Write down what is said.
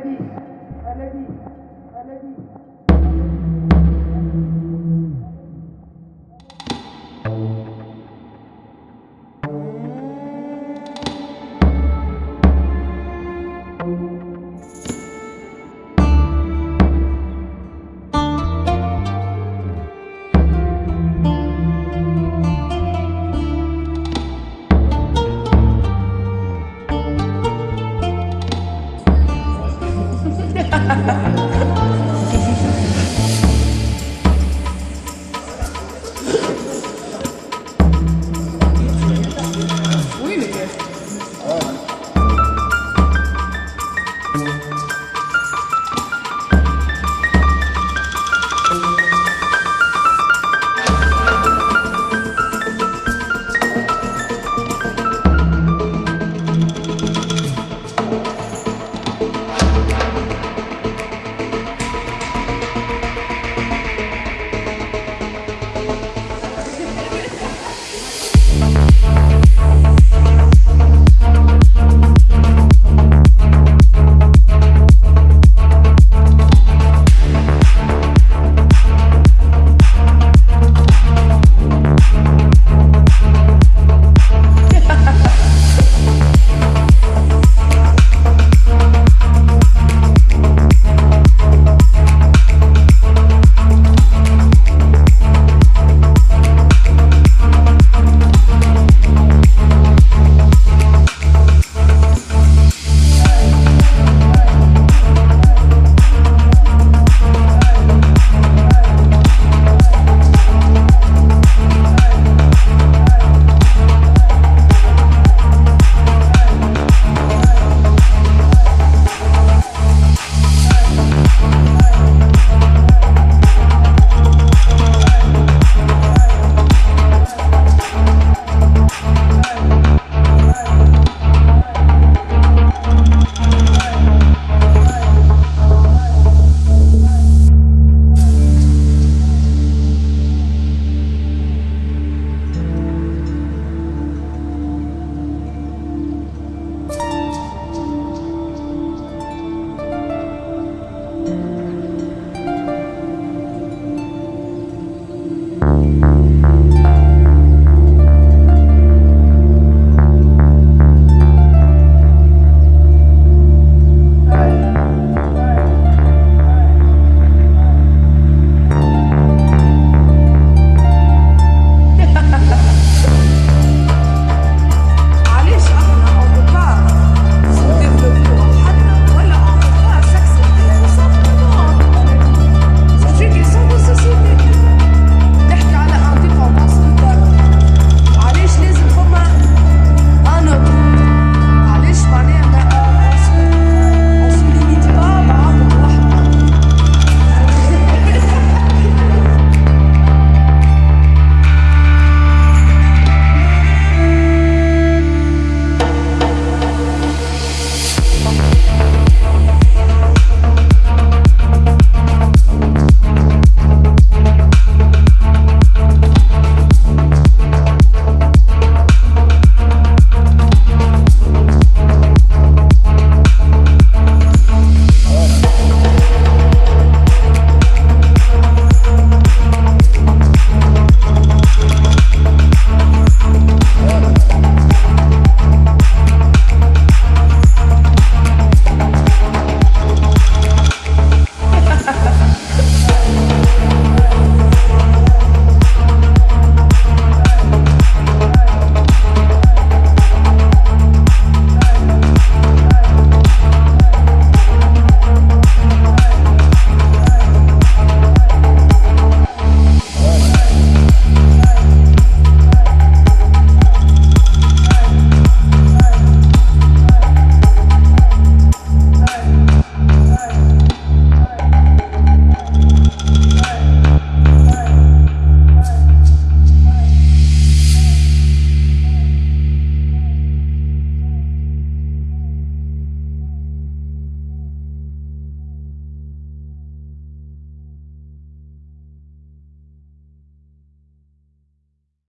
Allez-y, allez-y, allez-y.